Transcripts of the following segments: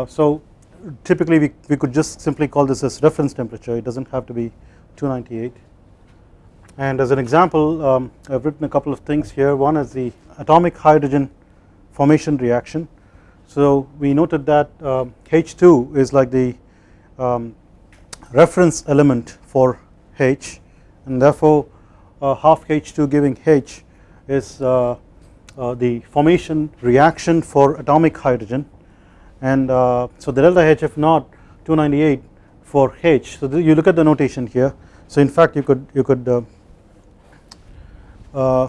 uh, so typically we, we could just simply call this as reference temperature. It does not have to be 298 and as an example um, I have written a couple of things here. One is the atomic hydrogen formation reaction. So we noted that um, H2 is like the um, reference element for H and therefore uh, half H2 giving H is uh, uh, the formation reaction for atomic hydrogen and uh, so the delta HF naught 298 for H so you look at the notation here so in fact you could you could uh, uh,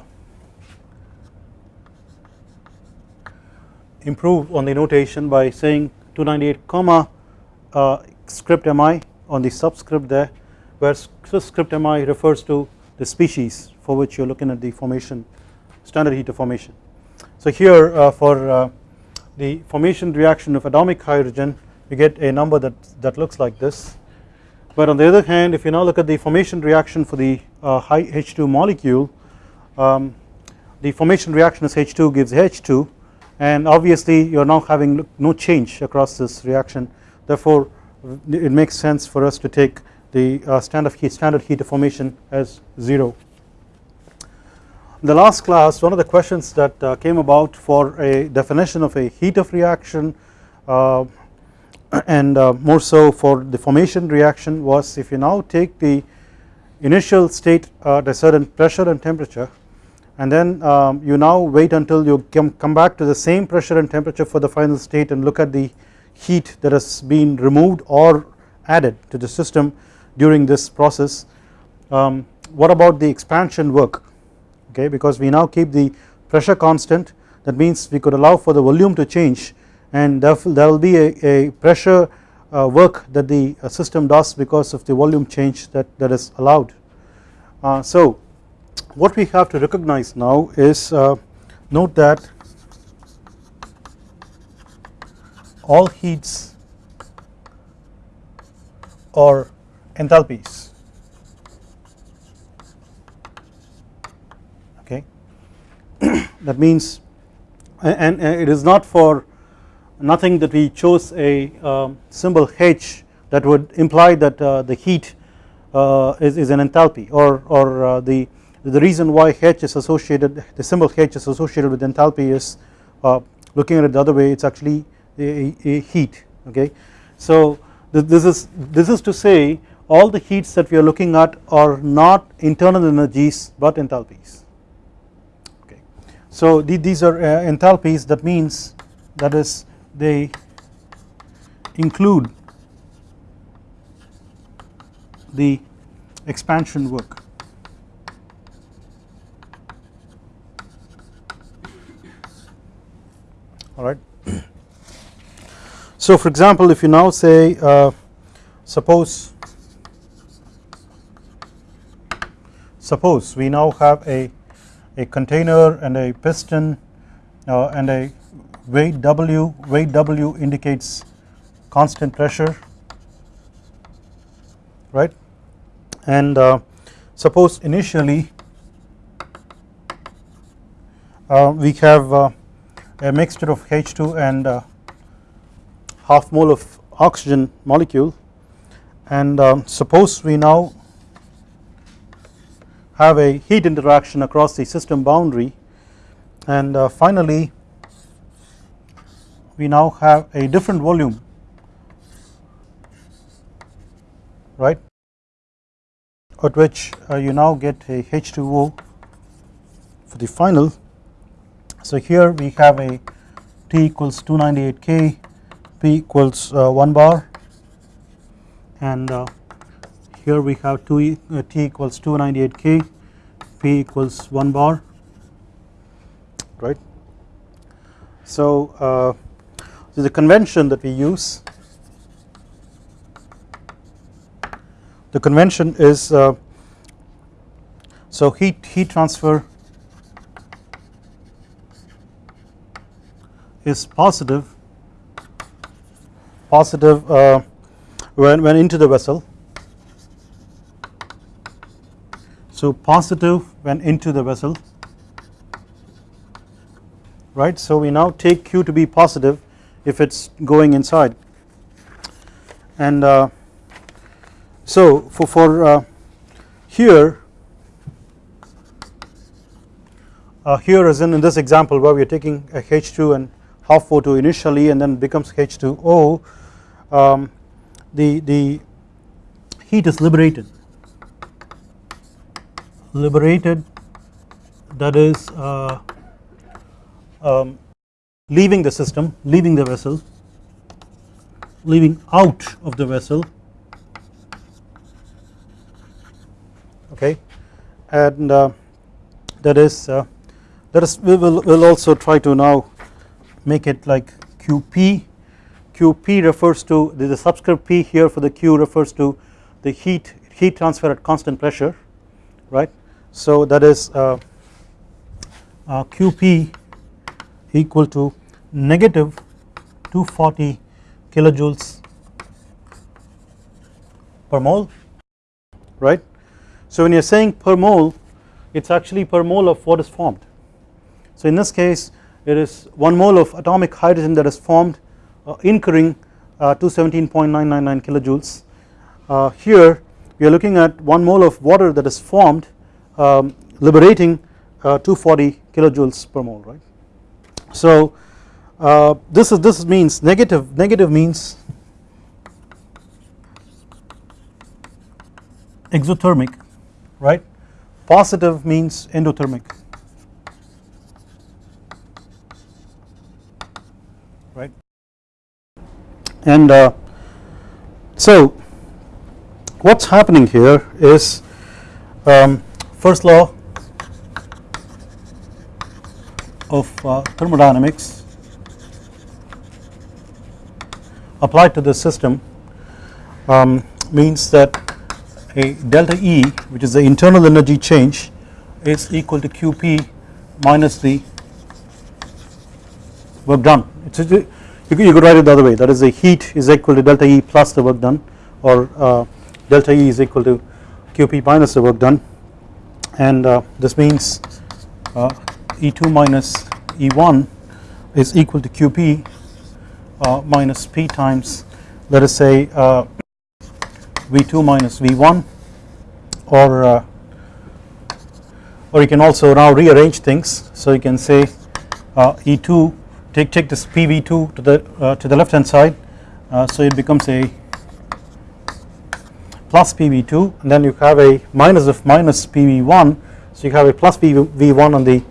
improve on the notation by saying 298 comma uh, script mi on the subscript there where script mi refers to the species for which you are looking at the formation standard heat of formation. So here uh, for uh, the formation reaction of atomic hydrogen we get a number that, that looks like this but on the other hand if you now look at the formation reaction for the uh, high H2 molecule um, the formation reaction is H2 gives H2 and obviously you are now having no change across this reaction therefore it makes sense for us to take the uh, standard heat standard heat of formation as 0. In the last class one of the questions that uh, came about for a definition of a heat of reaction uh, and uh, more so for the formation reaction was if you now take the initial state at a certain pressure and temperature and then um, you now wait until you come back to the same pressure and temperature for the final state and look at the heat that has been removed or added to the system during this process. Um, what about the expansion work okay because we now keep the pressure constant that means we could allow for the volume to change and therefore there will be a, a pressure uh, work that the uh, system does because of the volume change that, that is allowed. Uh, so what we have to recognize now is uh, note that all heats or enthalpies that means and, and, it is not for nothing that we chose a um, symbol H that would imply that uh, the heat uh, is, is an enthalpy or, or uh, the the reason why H is associated the symbol H is associated with enthalpy is uh, looking at it the other way it is actually a, a, heat okay. So this is this is to say all the heats that we are looking at are not internal energies but enthalpies So these are uh, enthalpies that means that is they include the expansion work alright. So for example if you now say uh, suppose suppose we now have a, a container and a piston uh, and a weight W, weight W indicates constant pressure right? And uh, suppose initially uh, we have uh, a mixture of H2 and uh, half mole of oxygen molecule. And um, suppose we now have a heat interaction across the system boundary. And uh, finally we now have a different volume right at which uh, you now get a H2O for the final. So here we have a T equals 298 K, P equals uh, 1 bar and here we have 2 uh, T equals 298 K, P equals 1 bar. Right. So, uh, so the convention that we use. The convention is uh, so heat heat transfer is positive positive uh, when, when into the vessel so positive when into the vessel. Right? So we now take q to be positive if it is going inside. And uh, so for, for uh, here uh, here as in, in this example where we are taking a H2 and half O2 initially and then becomes H2O um, the, the heat is liberated liberated that is uh, um, leaving the system leaving the vessel leaving out of the vessel okay? And uh, that is uh, that is we will will also try to now make it like QP QP refers to the subscript P here for the Q refers to the heat heat transfer at constant pressure right so that is uh, uh, QP equal to negative 240 kilojoules per mole right. So when you are saying per mole it is actually per mole of what is formed. So in this case it is 1 mole of atomic hydrogen that is formed uh, incurring uh, 217.999 kilojoules. Uh, here we are looking at 1 mole of water that is formed um, liberating uh, 240 kilojoules per mole right. So uh, this is this means negative negative means exothermic right positive means endothermic right and uh, so what is happening here is um, first law of uh, thermodynamics applied to the system um, means that a delta E which is the internal energy change is equal to QP minus the work done. You could write it the other way. That is the heat is equal to delta E plus the work done or uh, delta E is equal to QP minus the work done and uh, this means uh, E2 minus E1 is equal to QP uh, minus P times let us say uh, V2 minus V1 or uh, or you can also now rearrange things. So you can say uh, E2 take take this PV2 to the to the left hand side so it becomes a plus PV2 and then you have a minus of minus PV1 so you have a plus PV1 on the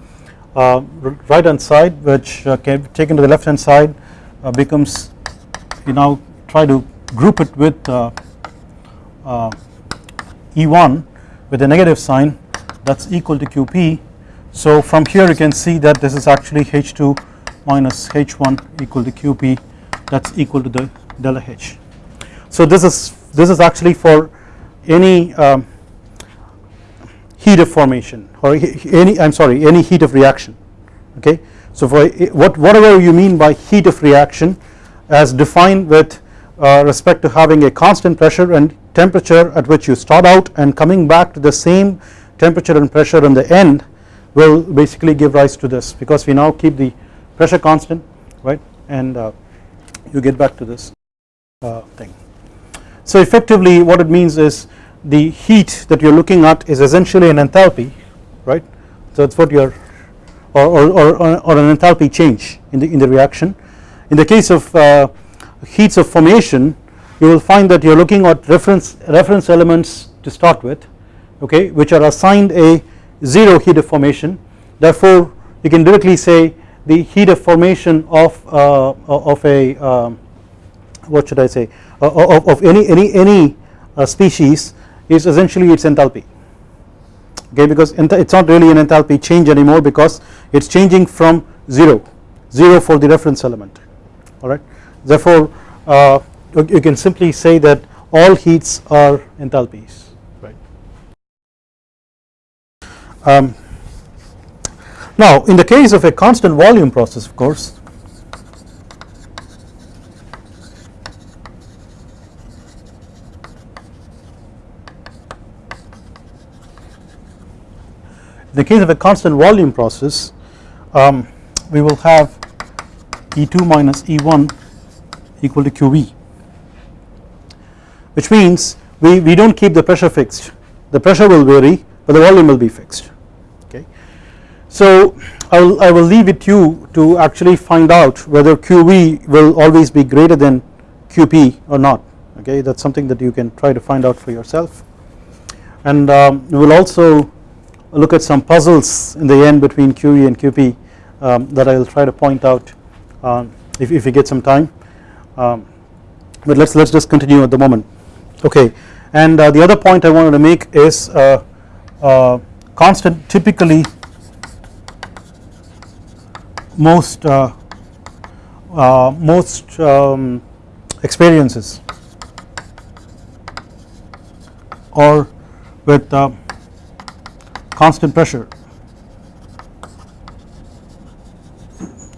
uh, right hand side which uh, can be taken to the left hand side uh, becomes you now try to group it with E1 with a negative sign. That is equal to QP so from here you can see that this is actually H2 minus H1 equal to QP that is equal to the delta H. So this is this is actually for any um, heat of formation or any I am sorry any heat of reaction okay. So for what whatever you mean by heat of reaction as defined with uh, respect to having a constant pressure and temperature at which you start out and coming back to the same temperature and pressure in the end will basically give rise to this because we now keep the pressure constant right and uh, you get back to this uh, thing. So effectively what it means is the heat that you are looking at is essentially an enthalpy right? So that is what you are or, or, or, or, an enthalpy change in the in the reaction. In the case of uh, heats of formation you will find that you are looking at reference reference elements to start with okay which are assigned a 0 heat of formation. Therefore you can directly say the heat of formation of uh, of a um, what should I say uh, of, of any any any uh, species is essentially its enthalpy. Okay because it is not really an enthalpy change anymore because it is changing from 0 0 for the reference element. Alright? Therefore uh, you can simply say that all heats are enthalpies. Right. Um, now in the case of a constant volume process of course in the case of a constant volume process um, we will have E2 minus E1 equal to QV which means we, we do not keep the pressure fixed. The pressure will vary but the volume will be fixed. Okay. So I will, I will leave it to you to actually find out whether QV will always be greater than QP or not. Okay? That is something that you can try to find out for yourself. And um, we will also look at some puzzles in the end between QV and QP um, that I will try to point out um, if, if we get some time. Um, but let's let's just continue at the moment. Okay. And uh, the other point I wanted to make is uh, uh, constant typically most uh, uh, most um, experiences or with uh, constant pressure.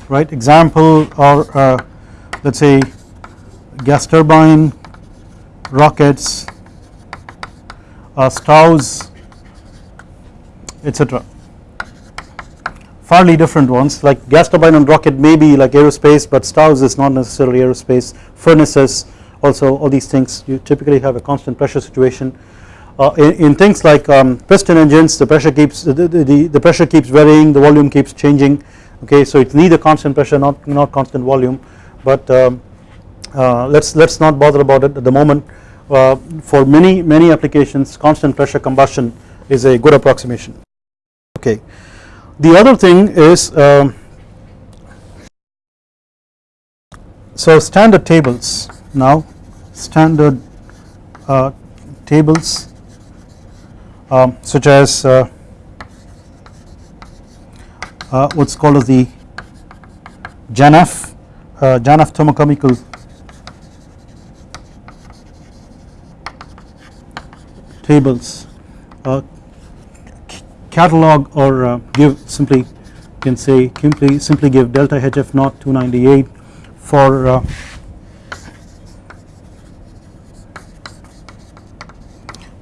Right? Example or let us say gas turbine rockets uh, stows etc fairly different ones. Like gas turbine and rocket may be like aerospace but stows is not necessarily aerospace. Furnaces also all these things you typically have a constant pressure situation uh, in, in, things like um, piston engines the pressure keeps the, the, the pressure keeps varying the volume keeps changing okay? So it's neither constant pressure not not constant volume but um, uh, let's let's not bother about it at the moment. Uh, for many many applications constant pressure combustion is a good approximation. Okay. The other thing is um, so standard tables. Now standard uh, tables um, such as uh, uh, what's called as the JANAF uh, JANAF thermochemical. Tables. Uh, catalog or uh, give simply can say simply simply give delta HF naught 298 for uh,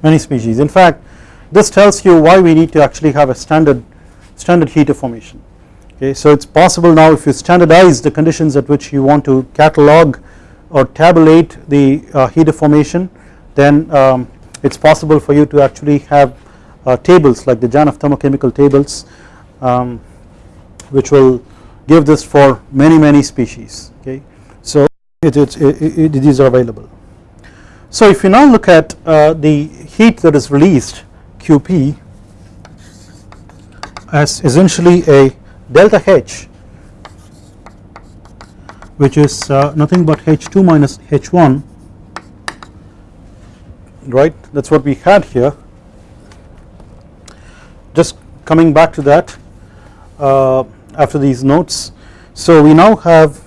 many species. In fact this tells you why we need to actually have a standard standard heat of formation okay so it's possible now if you standardize the conditions at which you want to catalog or tabulate the uh, heat of formation then um, it is possible for you to actually have uh, tables like the JANAF thermochemical tables um, which will give this for many many species okay. So it, it, it, these are available. So if you now look at uh, the heat that is released QP as essentially a delta H which is uh, nothing but H2 minus H1 right? That is what we had here. Just coming back to that uh, after these notes. So we now have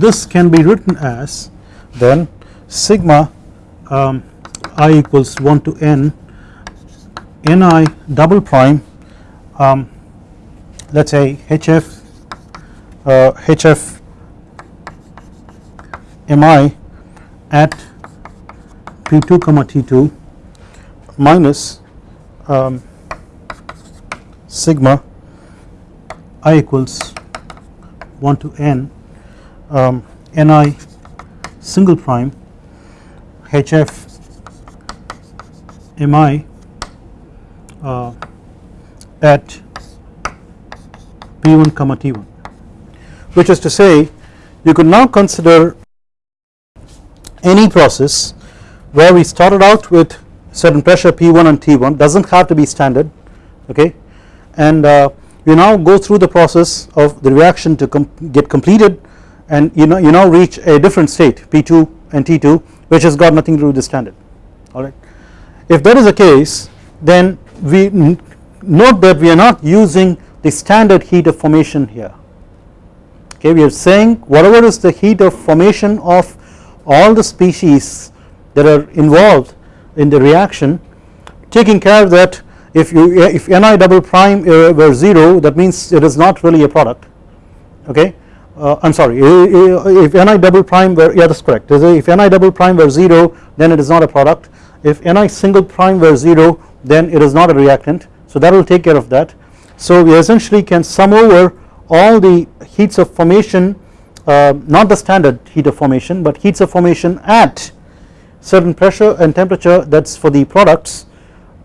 this can be written as then sigma um, i equals 1 to n ni double prime um, let us say hf uh, hf mi at P2 comma T2 minus um, sigma i equals 1 to n um, ni single prime hf mi uh, at p1 comma t1 which is to say you could now consider any process where we started out with certain pressure P1 and T1 does not have to be standard okay and uh, you now go through the process of the reaction to com get completed and you know you now reach a different state P2 and T2 which has got nothing to do with the standard alright. If that is the case then we note that we are not using the standard heat of formation here. Okay we are saying whatever is the heat of formation of all the species that are involved in the reaction taking care that if you if ni double prime uh, were 0 that means it is not really a product. Okay? Uh, I am sorry if ni double prime were yeah that is correct. If ni double prime were 0 then it is not a product. If ni single prime were 0 then it is not a reactant so that will take care of that so we essentially can sum over all the heats of formation uh, not the standard heat of formation but heats of formation at certain pressure and temperature that is for the products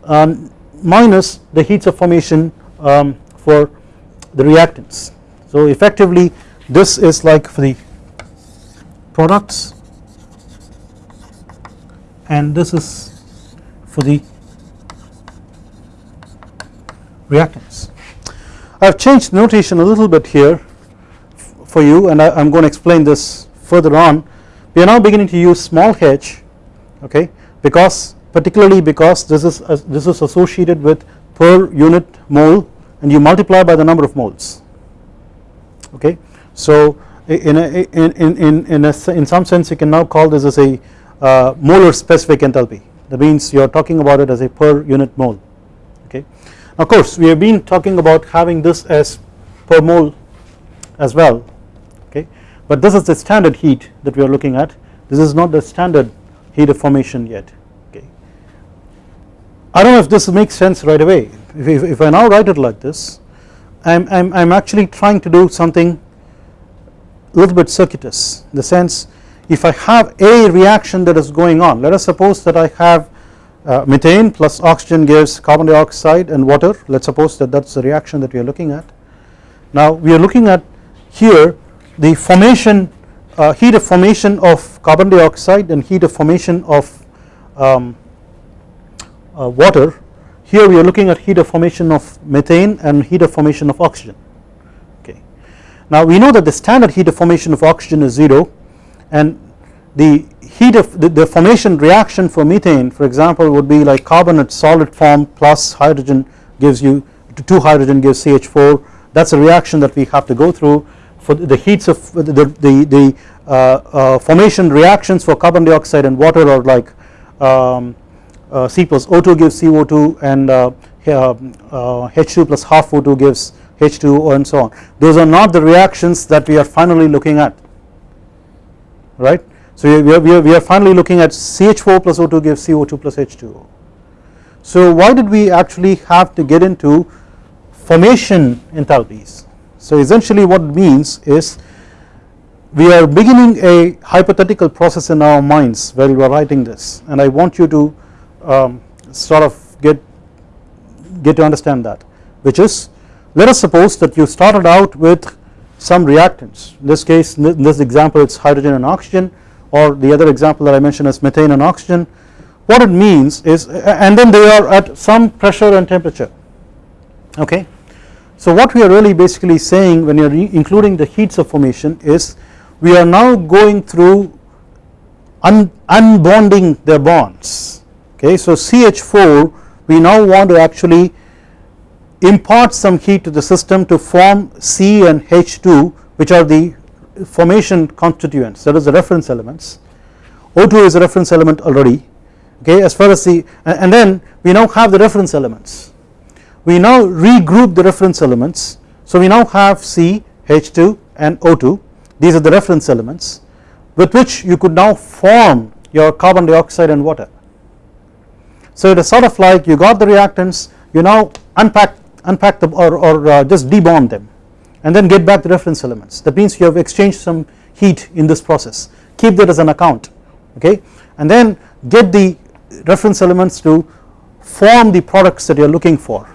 um, minus the heats of formation um, for the reactants. So effectively this is like for the products and this is for the reactants. I have changed notation a little bit here for you and I am going to explain this further on. We are now beginning to use small h okay because particularly because this is uh, this is associated with per unit mole and you multiply by the number of moles okay. So in a, in, in, in, a, in some sense you can now call this as a uh, molar specific enthalpy that means you are talking about it as a per unit mole okay. Of course we have been talking about having this as per mole as well okay? But this is the standard heat that we are looking at. This is not the standard heat of formation yet okay. I do not know if this makes sense right away. If, if, if I now write it like this I am I'm, I'm actually trying to do something a little bit circuitous in the sense if I have a reaction that is going on let us suppose that I have uh, methane plus oxygen gives carbon dioxide and water let us suppose that that is the reaction that we are looking at. Now we are looking at here the formation uh, heat of formation of carbon dioxide and heat of formation of um, uh, water here we are looking at heat of formation of methane and heat of formation of oxygen okay. Now we know that the standard heat of formation of oxygen is 0 and the heat of the, the, formation reaction for methane for example would be like carbonate solid form plus hydrogen gives you 2 hydrogen gives CH4 that is a reaction that we have to go through for the heats of the, the, the uh, uh, formation reactions for carbon dioxide and water are like um, uh, C plus O2 gives CO2 and H2 uh, plus half O2 gives H2O and so on. Those are not the reactions that we are finally looking at. Right so we are, we are, we are finally looking at CH4 plus O2 gives CO2 plus H2O. So why did we actually have to get into formation enthalpies? So essentially what it means is we are beginning a hypothetical process in our minds while we are writing this and I want you to um, sort of get get to understand that which is let us suppose that you started out with some reactants in this case in this example it is hydrogen and oxygen or the other example that I mentioned is methane and oxygen what it means is and then they are at some pressure and temperature okay. So what we are really basically saying when you are including the heats of formation is we are now going through un unbonding their bonds okay. So CH4 we now want to actually impart some heat to the system to form C and H2 which are the formation constituents that is the reference elements. O2 is a reference element already okay as far as the and then we now have the reference elements. We now regroup the reference elements. So we now have C H2 and O2 these are the reference elements with which you could now form your carbon dioxide and water. So it is sort of like you got the reactants you now unpack unpack them or, or uh, just debond them and then get back the reference elements. That means you have exchanged some heat in this process. Keep that as an account okay? And then get the reference elements to form the products that you are looking for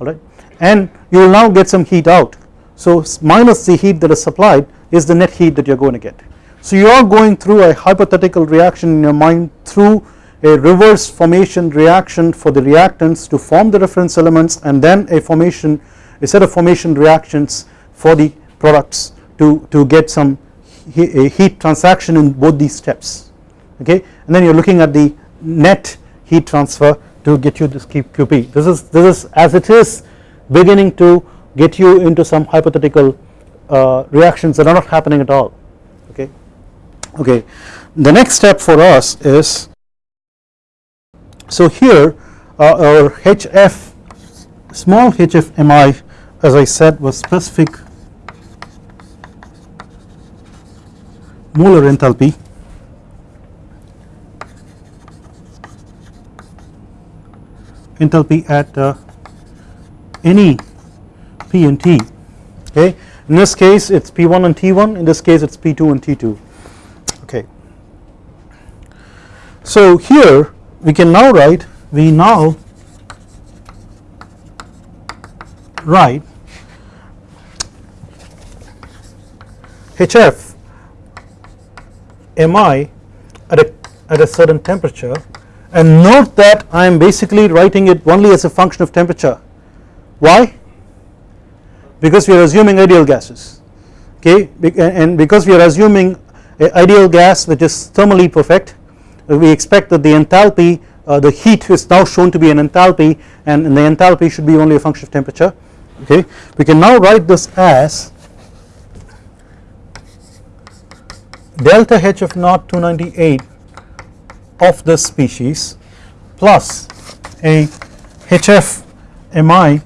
alright and you will now get some heat out. So minus the heat that is supplied is the net heat that you are going to get. So you are going through a hypothetical reaction in your mind through a reverse formation reaction for the reactants to form the reference elements and then a formation a set of formation reactions for the products to, to get some heat transaction in both these steps okay? And then you are looking at the net heat transfer to get you this QP this is this is as it is beginning to get you into some hypothetical uh, reactions that are not happening at all okay? Okay the next step for us is so here uh, our HF small HF MI as I said was specific molar enthalpy. Enthalpy at uh, any P and T okay? In this case it is P1 and T1 in this case it is P2 and T2 okay. So here we can now write we now write HF Mi at a, at a certain temperature. And note that I am basically writing it only as a function of temperature. Why? Because we are assuming ideal gases. Okay? And because we are assuming ideal gas which is thermally perfect we expect that the enthalpy uh, the heat is now shown to be an enthalpy and, and the enthalpy should be only a function of temperature. Okay? We can now write this as delta H of naught 298 of this species plus a HF Mi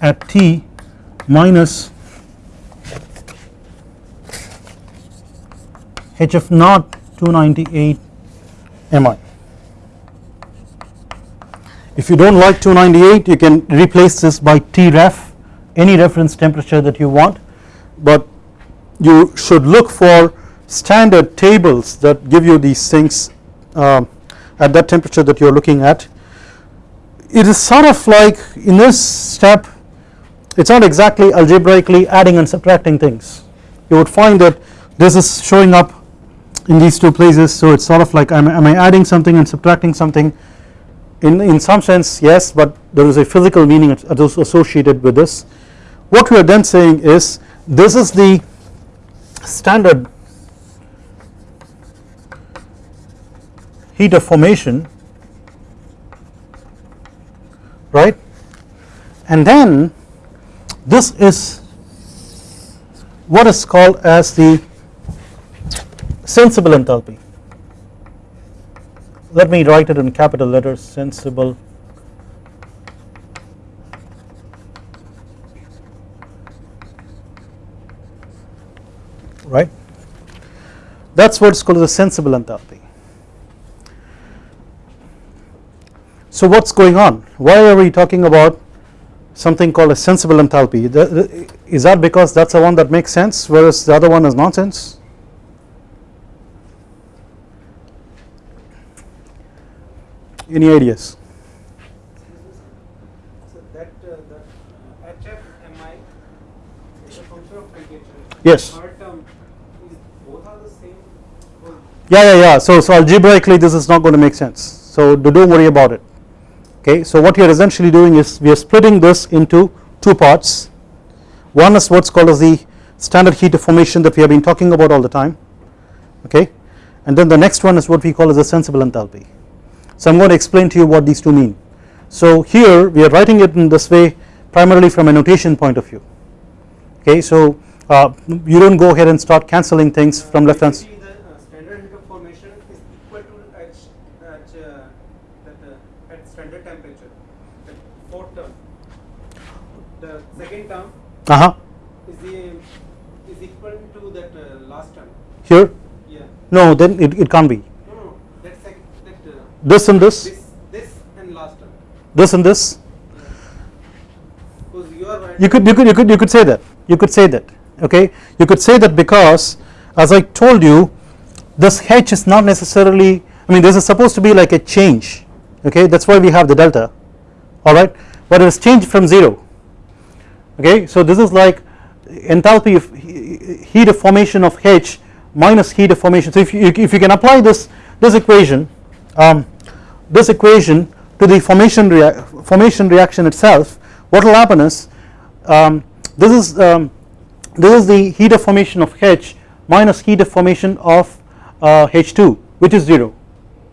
at T minus HF naught 298 Mi. If you do not like 298 you can replace this by T ref any reference temperature that you want but you should look for standard tables that give you these things uh, at that temperature that you are looking at. It is sort of like in this step it is not exactly algebraically adding and subtracting things you would find that this is showing up in these two places so it is sort of like am, am I adding something and subtracting something in, in some sense yes but there is a physical meaning associated with this. What we are then saying is this is the standard heat of formation right? And then this is what is called as the sensible enthalpy. Let me write it in capital letters sensible right? That is what is called the sensible enthalpy. So what is going on? Why are we talking about something called a sensible enthalpy is that because that is the one that makes sense whereas the other one is nonsense? Any ideas? Yes yeah yeah yeah. So so algebraically this is not going to make sense. So do not worry about it. Okay so what you are essentially doing is we are splitting this into two parts. One is what is called as the standard heat of formation that we have been talking about all the time. Okay? And then the next one is what we call as a sensible enthalpy. So I am going to explain to you what these two mean. So here we are writing it in this way primarily from a notation point of view. Okay? So uh, you do not go ahead and start cancelling things from left hand uh huh is the is equal to that uh, last term? Here? Yeah. No then it, it can't be. No no that, sec, that uh, this and this? this this and last term. This and this? Because you are you could you could you could you could say that. You could say that okay? You could say that because as I told you this h is not necessarily I mean this is supposed to be like a change okay? That is why we have the delta alright but it is changed from 0 okay? So this is like enthalpy of heat of formation of H minus heat of formation. So if you, if you can apply this this equation um, this equation to the formation rea formation reaction itself what will happen is um, this is um, this is the heat of formation of H minus heat of formation of uh, H2 which is 0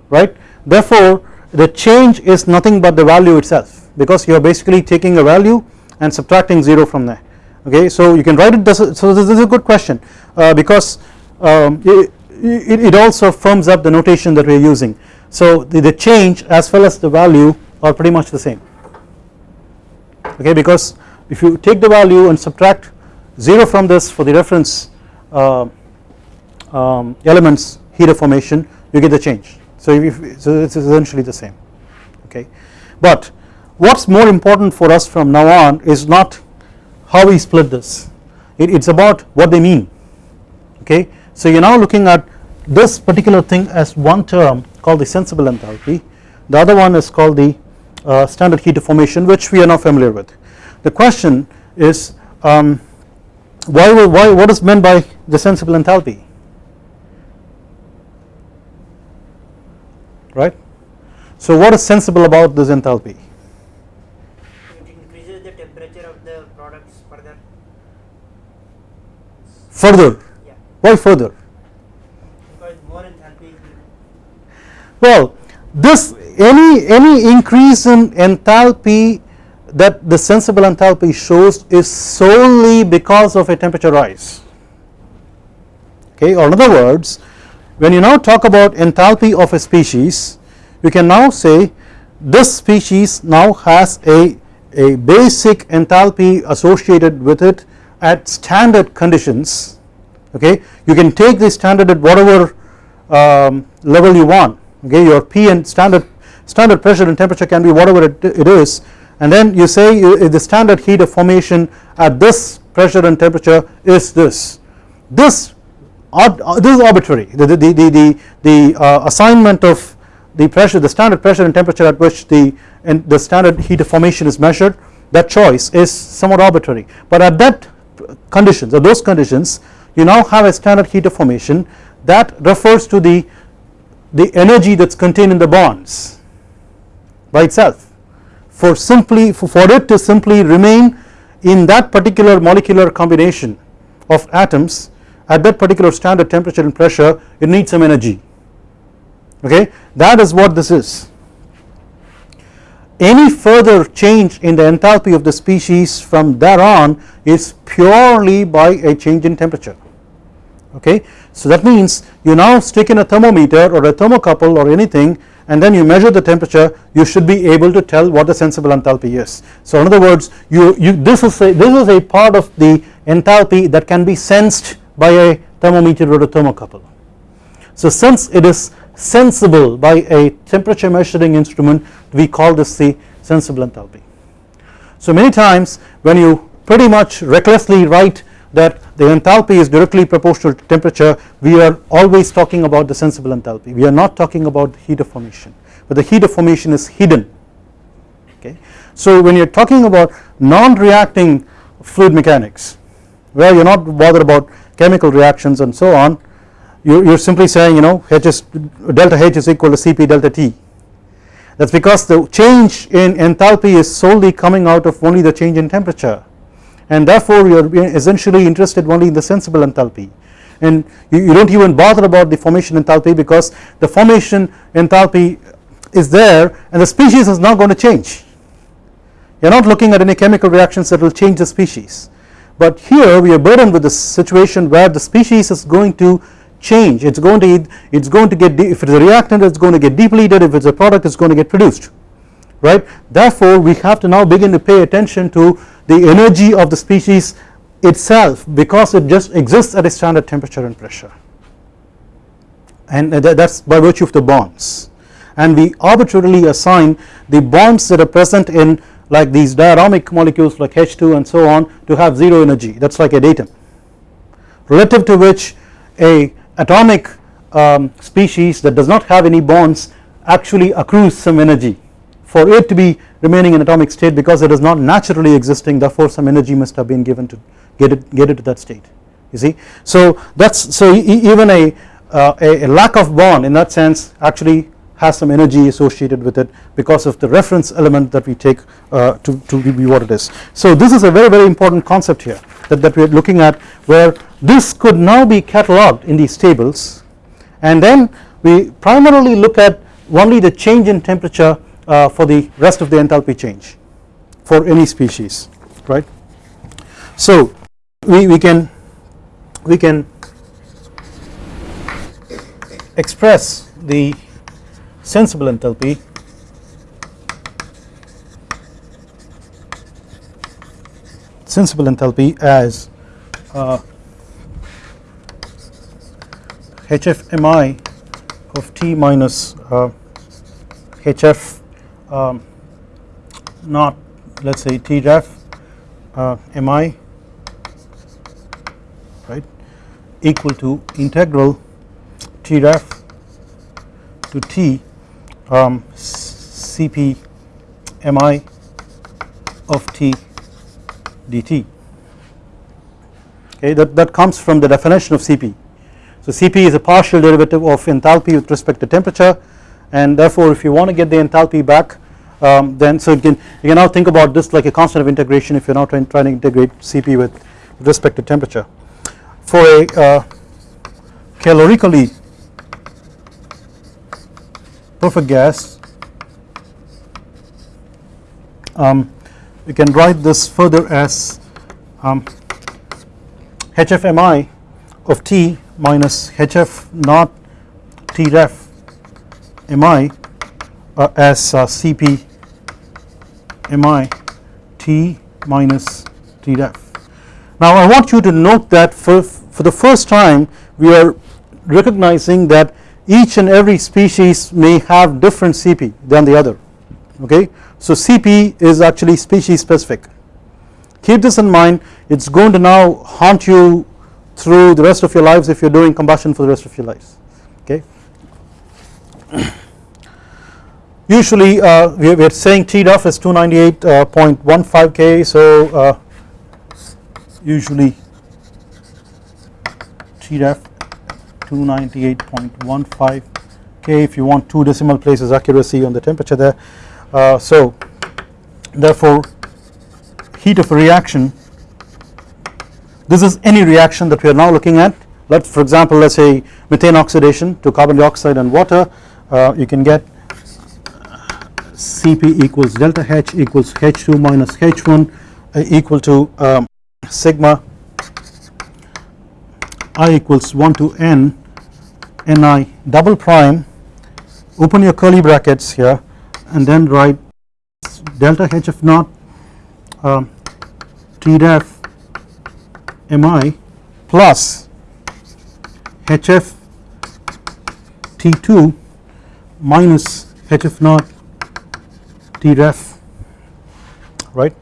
right? Therefore the change is nothing but the value itself because you are basically taking a value and subtracting 0 from there. Okay so you can write it this so this is a good question uh, because um, it, it, also firms up the notation that we are using. So the, the change as well as the value are pretty much the same. Okay because if you take the value and subtract 0 from this for the reference uh, um, elements heat of formation you get the change. So, if, so it's essentially the same. Okay but what is more important for us from now on is not how we split this it is about what they mean okay. So you are now looking at this particular thing as one term called the sensible enthalpy the other one is called the uh, standard heat of formation which we are now familiar with. The question is um, why, why what is meant by the sensible enthalpy right. So what is sensible about this enthalpy It increases the temperature of the products further. Further. Yeah, why further? Because more enthalpy well this any any increase in enthalpy that the sensible enthalpy shows is solely because of a temperature rise. Okay or in other words when you now talk about enthalpy of a species you can now say this species now has a a basic enthalpy associated with it at standard conditions okay you can take the standard at whatever um, level you want okay. Your P and standard standard pressure and temperature can be whatever it, it is. And then you say the standard heat of formation at this pressure and temperature is this this this is arbitrary. The the the the, the uh, assignment of the pressure the standard pressure and temperature at which the and the standard heat of formation is measured that choice is somewhat arbitrary. But at that conditions or those conditions you now have a standard heat of formation that refers to the the energy that is contained in the bonds by itself. For simply for, for it to simply remain in that particular molecular combination of atoms at that particular standard temperature and pressure it needs some energy. Okay? That is what this is any further change in the enthalpy of the species from there on is purely by a change in temperature okay. So that means you now stick in a thermometer or a thermocouple or anything and then you measure the temperature you should be able to tell what the sensible enthalpy is. So in other words you, you this is a this is a part of the enthalpy that can be sensed by a thermometer or a thermocouple. So since it is sensible by a temperature measuring instrument we call this the sensible enthalpy. So many times when you pretty much recklessly write that the enthalpy is directly proportional to temperature we are always talking about the sensible enthalpy we are not talking about the heat of formation but the heat of formation is hidden okay. So when you are talking about non-reacting fluid mechanics where you are not bothered about chemical reactions and so on you, are simply saying you know H is delta H is equal to Cp delta T. That is because the change in enthalpy is solely coming out of only the change in temperature. And therefore you are essentially interested only in the sensible enthalpy. And you, you do not even bother about the formation enthalpy because the formation enthalpy is there and the species is not going to change. You are not looking at any chemical reactions that will change the species. But here we are burdened with the situation where the species is going to change. It is going to it is going to get if it is a reactant it is going to get depleted. If it is a product it is going to get produced right? Therefore we have to now begin to pay attention to the energy of the species itself because it just exists at a standard temperature and pressure. And that is by virtue of the bonds. And we arbitrarily assign the bonds that are present in like these diatomic molecules like H2 and so on to have 0 energy. That is like a datum. Relative to which a atomic um, species that does not have any bonds actually accrues some energy for it to be remaining in atomic state because it is not naturally existing therefore some energy must have been given to get it get it to that state you see. So that is so even a, uh, a, a lack of bond in that sense actually has some energy associated with it because of the reference element that we take uh, to, to be what it is. So this is a very very important concept here that, that we are looking at where this could now be cataloged in these tables and then we primarily look at only the change in temperature uh, for the rest of the enthalpy change for any species right. So we, we can we can express the sensible enthalpy sensible enthalpy as uh, HFMI of T minus uh, HF um, not let us say T ref uh, mi right equal to integral T ref to T um, Cp mi of T dt okay that, that comes from the definition of Cp. So Cp is a partial derivative of enthalpy with respect to temperature and therefore if you want to get the enthalpy back um, then so you can you can now think about this like a constant of integration if you are now trying, trying to integrate Cp with, with respect to temperature. For a uh, calorically perfect gas um, you can write this further as um, HFMI of T minus HF naught T ref MI uh, as uh, CP MI T minus T ref. Now I want you to note that for, for the first time we are recognizing that each and every species may have different CP than the other okay. So CP is actually species specific. Keep this in mind. It is going to now haunt you through the rest of your lives if you are doing combustion for the rest of your lives. Okay. Usually uh, we, are saying T ref is 298.15 K. So uh, usually T ref 298.15 K. If you want two decimal places accuracy on the temperature there uh, so therefore heat of a reaction this is any reaction that we are now looking at. Let for example let us say methane oxidation to carbon dioxide and water. Uh, you can get Cp equals delta H equals H2 minus H1 uh, equal to um, sigma I equals 1 to n Ni double prime. Open your curly brackets here and then write delta Hf naught um, T ref Mi plus Hf T2 minus Hf naught T ref right?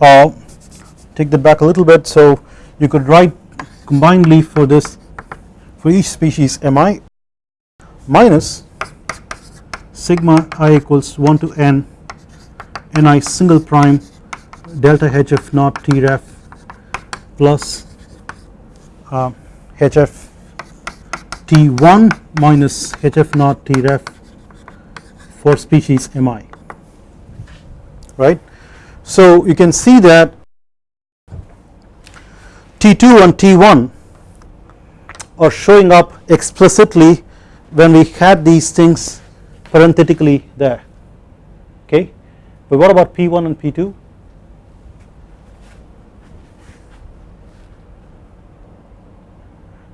Uh, take that back a little bit. So you could write combinedly for this for each species Mi minus sigma i equals 1 to n ni single prime delta hf naught t ref plus uh, hf t1 minus hf naught t ref for species mi right. So you can see that T2 and T1 are showing up explicitly when we had these things parenthetically there. Okay? But what about P1 and P2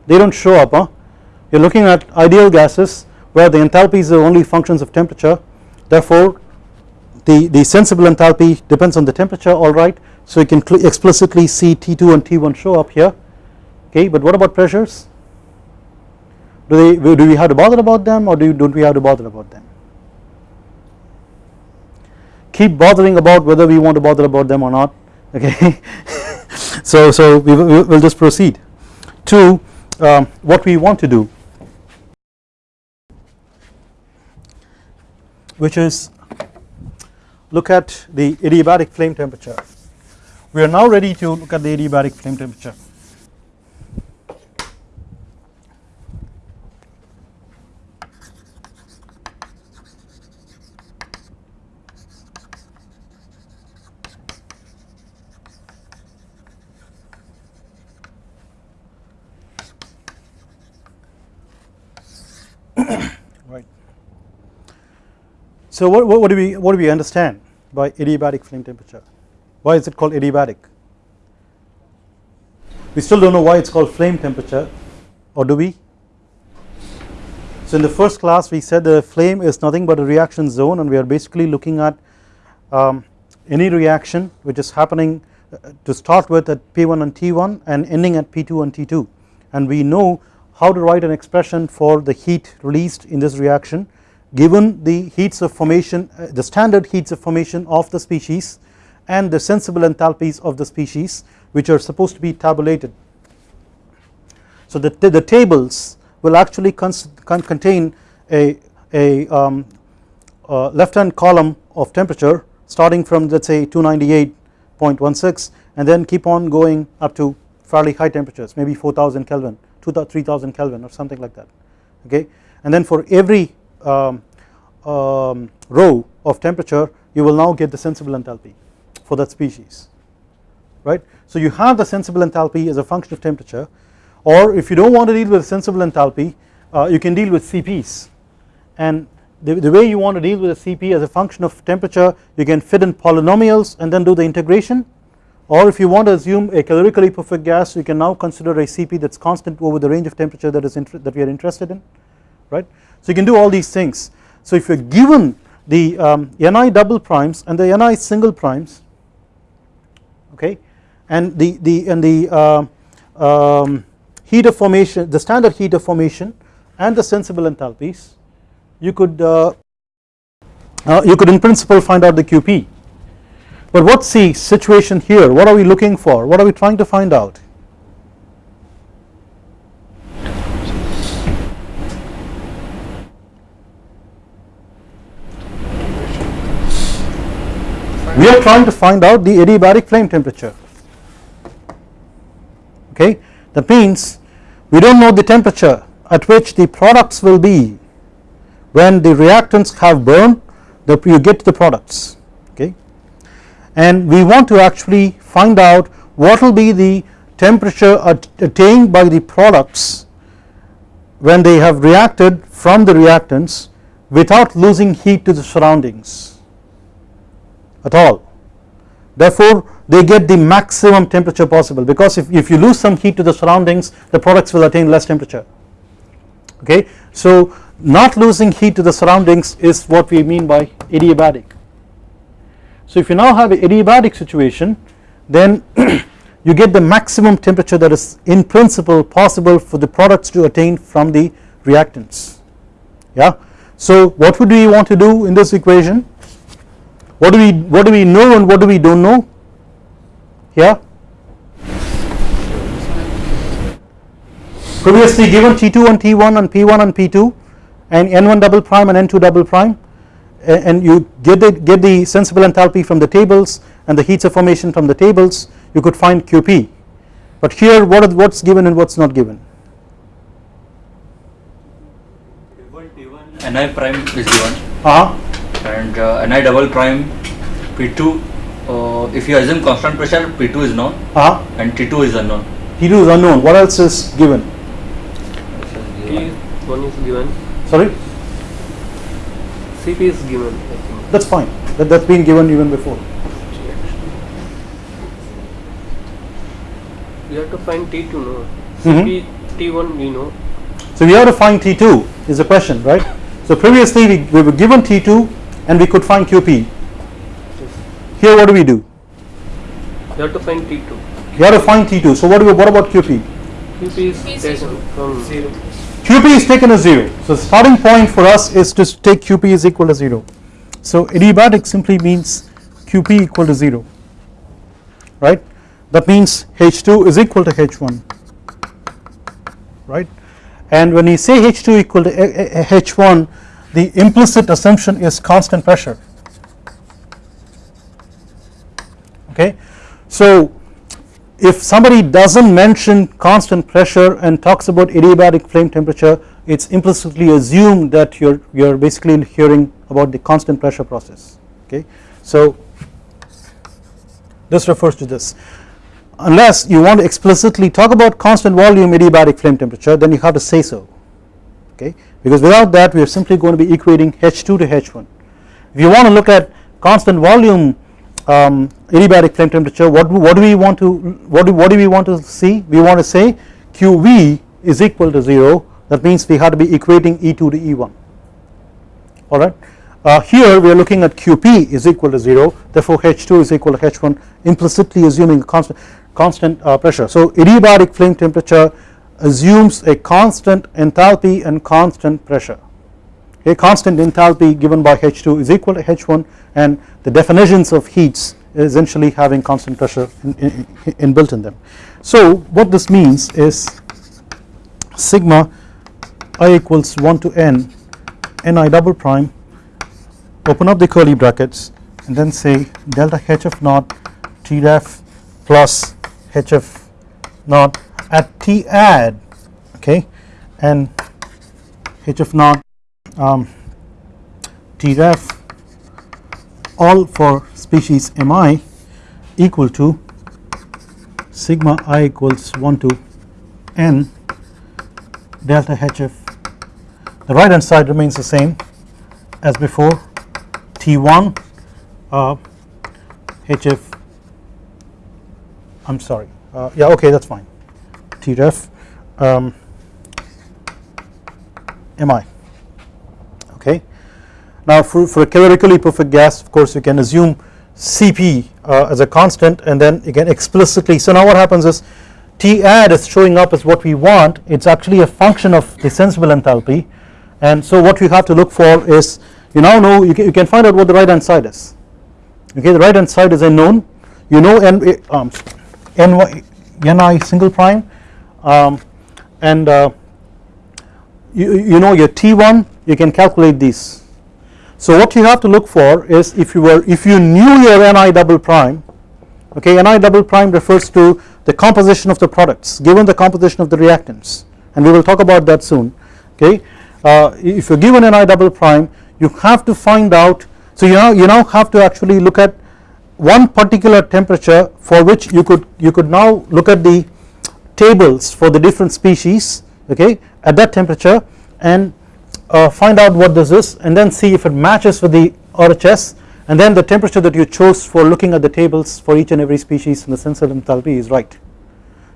they do not show up huh? You are looking at ideal gases where the enthalpies are only functions of temperature. Therefore the, the sensible enthalpy depends on the temperature alright so you can explicitly see T2 and T1 show up here. Okay? But what about pressures do they do we have to bother about them or do don't we have to bother about them keep bothering about whether we want to bother about them or not okay so so we will we'll just proceed to um, what we want to do which is look at the adiabatic flame temperature. We are now ready to look at the adiabatic flame temperature. right. So what, what, do we what do we understand? by adiabatic flame temperature. Why is it called adiabatic? We still do not know why it is called flame temperature or do we? So in the first class we said the flame is nothing but a reaction zone and we are basically looking at um, any reaction which is happening uh, to start with at P1 and T1 and ending at P2 and T2 and we know how to write an expression for the heat released in this reaction given the heats of formation uh, the standard heats of formation of the species and the sensible enthalpies of the species which are supposed to be tabulated. So the, the tables will actually con contain a, a um, uh, left hand column of temperature starting from let us say 298.16 and then keep on going up to fairly high temperatures maybe 4000 Kelvin 3000 Kelvin or something like that okay? And then for every um, um, row of temperature you will now get the sensible enthalpy for that species right. So you have the sensible enthalpy as a function of temperature or if you do not want to deal with sensible enthalpy uh, you can deal with CPs and the, the way you want to deal with a CP as a function of temperature you can fit in polynomials and then do the integration or if you want to assume a calorically perfect gas you can now consider a CP that is constant over the range of temperature that is that we are interested in right. So you can do all these things so if you are given the um, Ni double primes and the Ni single primes okay and the the and the uh, um, heat of formation the standard heat of formation and the sensible enthalpies you could uh, uh, you could in principle find out the QP but what's the situation here? What are we looking for? What are we trying to find out? We are trying to find out the adiabatic flame temperature. Okay? That means we do not know the temperature at which the products will be. When the reactants have burned the you get the products and we want to actually find out what will be the temperature attained by the products when they have reacted from the reactants without losing heat to the surroundings at all. Therefore they get the maximum temperature possible because if, if you lose some heat to the surroundings the products will attain less temperature. Okay? So not losing heat to the surroundings is what we mean by adiabatic. So if you now have an adiabatic situation then you get the maximum temperature that is in principle possible for the products to attain from the reactants. Yeah. So what would we want to do in this equation? What do we what do we know and what do we don't know? Here previously given T2 and T1 and P1 and P2 and n1 double prime and n2 double prime and you get the, get the sensible enthalpy from the tables and the heats of formation from the tables you could find QP but here what what's given and what's not given? Table T1 Ni prime is given. Uh -huh. and uh, Ni double prime P2 uh, if you assume constant pressure P2 is known. Uh -huh. and T2 is unknown. T2 is unknown. What else is given? T1 is given. Sorry? CP is given. That's fine. That that's been given even before. We have to find T2 no. Mm-hmm. T1 we know. So we have to find T2 is the question, right? So previously we, we were given T2 and we could find QP. Here what do we do? We have to find T2. You have to find T2. So what do we, what about QP? QP is taken from zero. QP is taken as 0. So the starting point for us is to take QP is equal to 0. So adiabatic simply means QP equal to 0 right that means H2 is equal to H1 right and when we say H2 equal to eh, eh, eh, H1 the implicit assumption is constant pressure okay. So if somebody does not mention constant pressure and talks about adiabatic flame temperature it is implicitly assumed that you are you are basically hearing about the constant pressure process okay. So this refers to this. Unless you want to explicitly talk about constant volume adiabatic flame temperature then you have to say so okay? Because without that we are simply going to be equating H2 to H1 if you want to look at constant volume um, adiabatic flame temperature what, what do we want to what do, what do we want to see? We want to say QV is equal to 0 that means we have to be equating E2 to E1 alright uh, here we are looking at QP is equal to 0 therefore H2 is equal to H1 implicitly assuming constant constant uh, pressure. So adiabatic flame temperature assumes a constant enthalpy and constant pressure a constant enthalpy given by H2 is equal to H1 and the definitions of heats essentially having constant pressure in, in, inbuilt in them. So what this means is sigma i equals 1 to n ni double prime open up the curly brackets and then say delta hf naught t ref plus hf naught at t add okay and hf naught um, t ref all for species mi equal to sigma i equals 1 to n delta hf the right hand side remains the same as before. T1 uh, HF I'm sorry uh, yeah okay that's fine. Tref um, MI now for, for a calorically perfect gas of course you can assume Cp uh, as a constant and then again explicitly. So now what happens is T add is showing up as what we want. It's actually a function of the sensible enthalpy. And so what we have to look for is you now know you can, you can find out what the right hand side is. Okay the right hand side is a known you know n um, ny, ni single prime. Um, and uh, you, you know your t1 you can calculate these so what you have to look for is if you were if you knew your ni double prime okay ni double prime refers to the composition of the products given the composition of the reactants. And we will talk about that soon okay? Uh, if you're given ni double prime you have to find out so you now you now have to actually look at one particular temperature for which you could you could now look at the tables for the different species okay at that temperature and uh, find out what this is and then see if it matches with the RHS and then the temperature that you chose for looking at the tables for each and every species in the sensible enthalpy is right.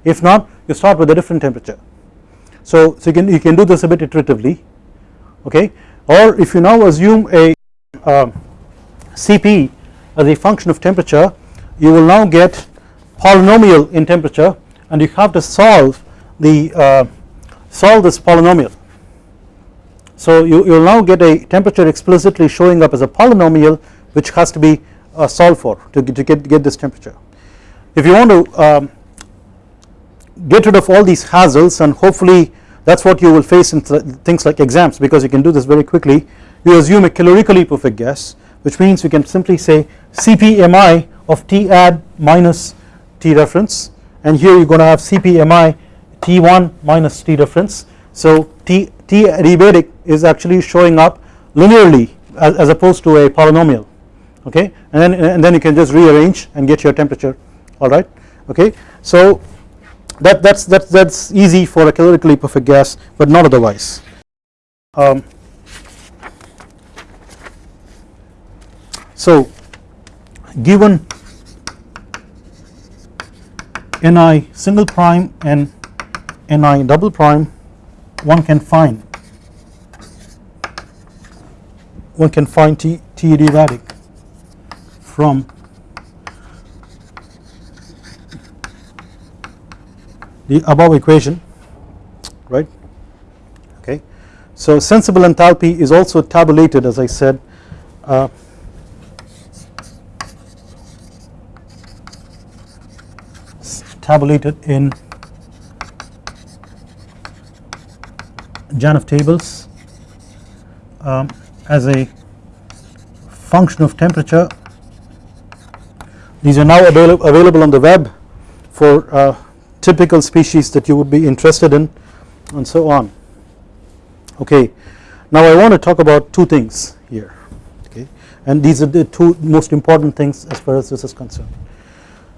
If not you start with a different temperature. So, so you can you can do this a bit iteratively okay? Or if you now assume a uh, Cp as a function of temperature you will now get polynomial in temperature and you have to solve the uh, solve this polynomial so you will now get a temperature explicitly showing up as a polynomial which has to be uh, solved for to, to get, get this temperature. If you want to um, get rid of all these hassles and hopefully that is what you will face in th things like exams because you can do this very quickly you assume a calorically perfect gas which means you can simply say CPMI of T add minus T reference and here you are going to have CPMI T1 minus T reference. So T, T adiabatic is actually showing up linearly as, as opposed to a polynomial okay? And then and then you can just rearrange and get your temperature alright okay? So that that's that's that's easy for a calorically perfect gas but not otherwise. Um, so given ni single prime and ni double prime one can find one can find T, T adiabatic from the above equation right okay. So sensible enthalpy is also tabulated as I said uh, tabulated in JANAF tables um, as a function of temperature. These are now avail available on the web for uh, typical species that you would be interested in and so on. Okay. Now I want to talk about two things here okay? And these are the two most important things as far as this is concerned.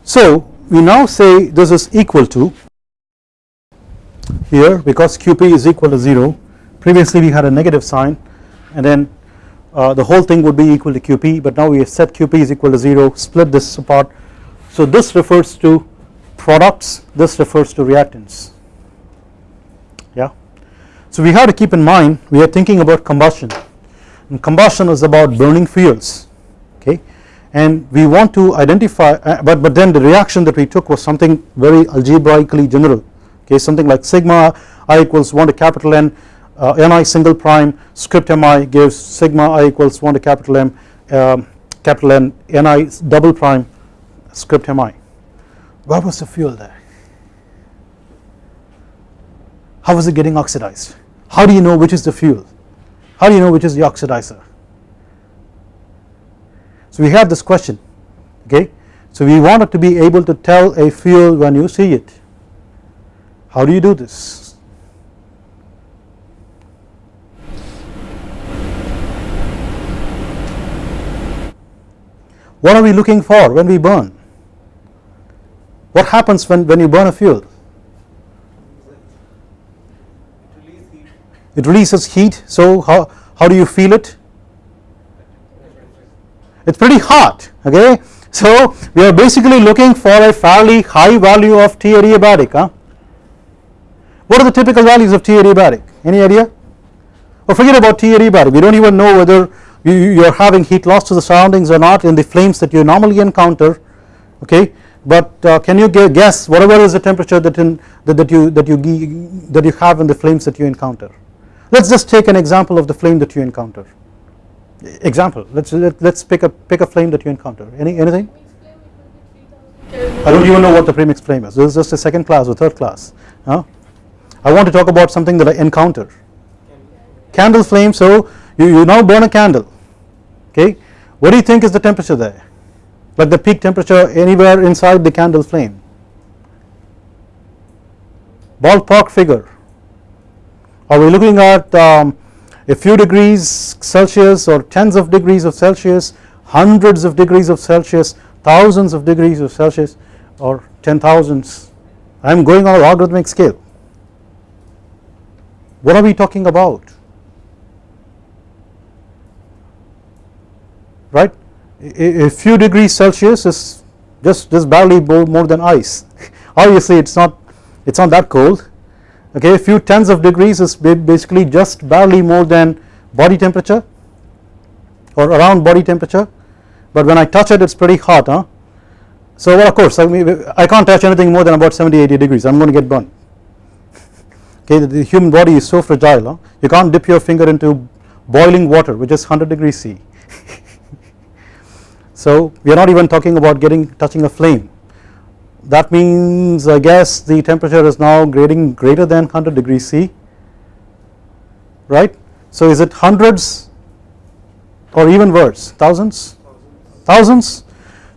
So we now say this is equal to here because QP is equal to 0 previously we had a negative sign and then uh, the whole thing would be equal to QP but now we have set QP is equal to 0 split this apart. So this refers to products this refers to reactants. Yeah? So we have to keep in mind we are thinking about combustion. And combustion is about burning fuels okay? And we want to identify uh, but but then the reaction that we took was something very algebraically general okay something like sigma i equals 1 to capital N uh, ni single prime script mi gives sigma i equals 1 to capital M um, capital N ni double prime script mi where was the fuel there? How was it getting oxidized? How do you know which is the fuel? How do you know which is the oxidizer? So we have this question okay? So we wanted to be able to tell a fuel when you see it how do you do this? What are we looking for when we burn? What happens when, when you burn a fuel? It releases heat. So how, how do you feel it? It's pretty hot okay? So we are basically looking for a fairly high value of T adiabatic huh? What are the typical values of T adiabatic any idea? Or forget about T adiabatic we don't even know whether you, you are having heat loss to the surroundings or not in the flames that you normally encounter okay? But uh, can you guess whatever is the temperature that in that, that you that you that you have in the flames that you encounter? Let's just take an example of the flame that you encounter. Example. Let's let, let's pick a pick a flame that you encounter. Any anything? I don't even know what the premix flame is. This is just a second class or third class huh? I want to talk about something that I encounter. Candle flame so you, you now burn a candle okay? What do you think is the temperature there? Like the peak temperature anywhere inside the candle flame? Ballpark figure. Are we looking at um, a few degrees Celsius or tens of degrees of Celsius hundreds of degrees of Celsius thousands of degrees of Celsius or ten thousands? I am going on a logarithmic scale what are we talking about? Right? A, few degrees Celsius is just just barely more than ice. Obviously it's not it's not that cold. Okay a few tens of degrees is basically just barely more than body temperature or around body temperature. But when I touch it it's pretty hot huh? So well of course I, mean, I can't touch anything more than about 70 80 degrees. I'm going to get burned okay the, human body is so fragile huh? you can't dip your finger into boiling water which is 100 degrees C. So we are not even talking about getting touching a flame. That means I guess the temperature is now grading greater than 100 degrees C. Right. So is it hundreds or even worse? Thousands? Thousands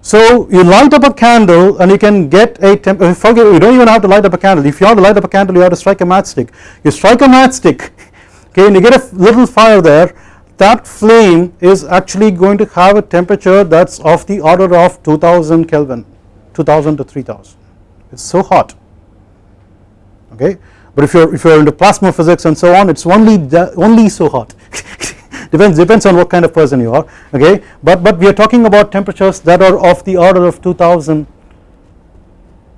so you light up a candle and you can get a temperature uh, forget you don't even have to light up a candle. If you have to light up a candle you have to strike a matchstick. You strike a matchstick okay and you get a little fire there. That flame is actually going to have a temperature that is of the order of 2000 Kelvin 2000 to 3000 it is so hot okay? But if you are if you are into plasma physics and so on it is only only so hot depends depends on what kind of person you are okay? But but we are talking about temperatures that are of the order of 2000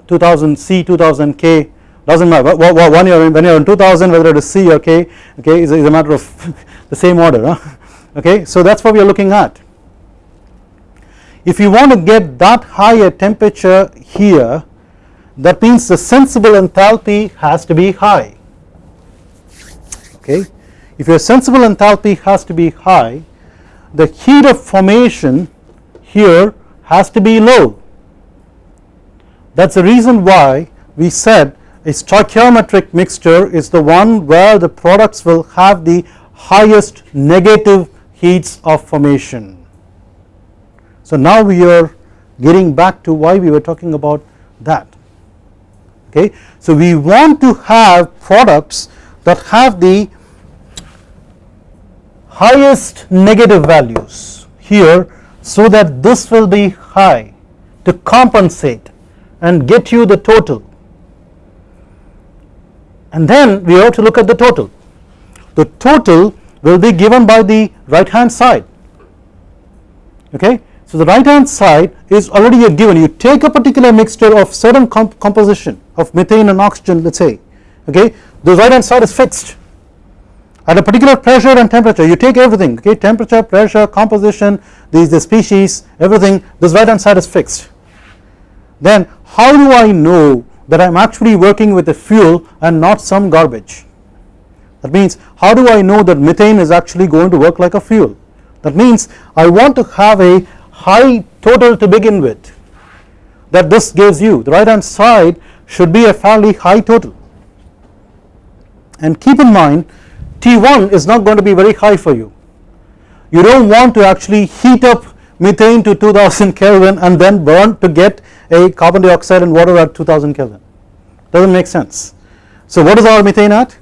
2000 C 2000 K. Doesn't matter. Are when you are in 2000 whether it is C or K okay is a, is a matter of the same order huh? okay? So that is what we are looking at. If you want to get that high a temperature here that means the sensible enthalpy has to be high. Okay if your sensible enthalpy has to be high the heat of formation here has to be low. That is the reason why we said a stoichiometric mixture is the one where the products will have the highest negative heats of formation. So now we are getting back to why we were talking about that. Okay. So we want to have products that have the highest negative values here so that this will be high to compensate and get you the total. And then we have to look at the total. The total will be given by the right hand side. Okay? So the right hand side is already a given. You take a particular mixture of certain comp composition of methane and oxygen let us say. Okay? The right hand side is fixed at a particular pressure and temperature you take everything okay? Temperature pressure composition these the species everything this right hand side is fixed. Then how do I know that I am actually working with a fuel and not some garbage? That means how do I know that methane is actually going to work like a fuel? That means I want to have a high total to begin with that this gives you the right hand side should be a fairly high total. And keep in mind T1 is not going to be very high for you. You do not want to actually heat up methane to 2000 Kelvin and then burn to get a carbon dioxide and water at 2000 Kelvin. Does not make sense. So what is our methane at?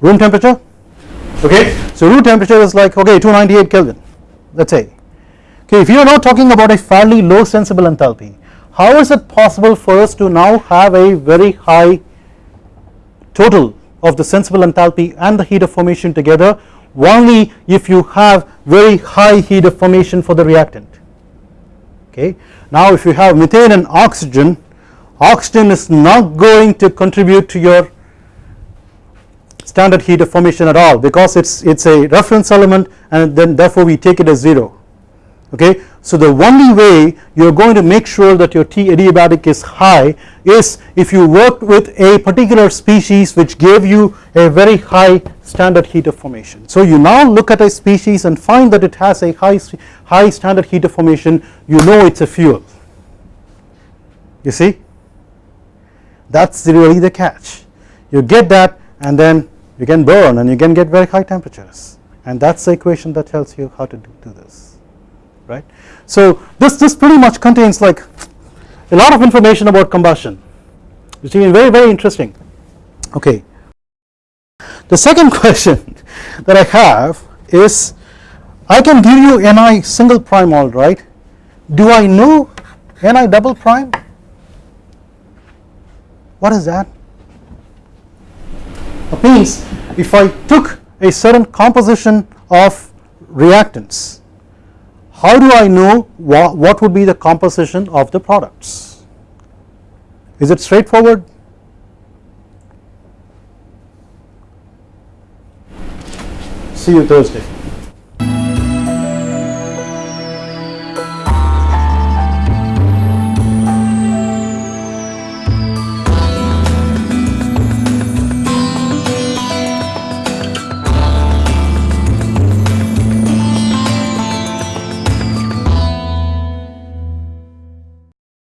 Room temperature? Okay. So room temperature is like okay 298 Kelvin. Let us say okay if you are now talking about a fairly low sensible enthalpy how is it possible for us to now have a very high total of the sensible enthalpy and the heat of formation together only if you have very high heat of formation for the reactant. Okay? Now if you have methane and oxygen oxygen is not going to contribute to your standard heat of formation at all because it's it's a reference element and then therefore we take it as 0 okay. So the only way you are going to make sure that your T adiabatic is high is if you work with a particular species which gave you a very high standard heat of formation. So you now look at a species and find that it has a high, high standard heat of formation you know it is a fuel. You see? That is really the catch. You get that and then you can burn and you can get very high temperatures. And that is the equation that tells you how to do, do this right. So this, this pretty much contains like a lot of information about combustion which is very very interesting okay. The second question that I have is I can give you Ni single prime all right do I know Ni double prime what is that it means if I took a certain composition of reactants how do I know what, what would be the composition of the products? Is it straightforward? See you Thursday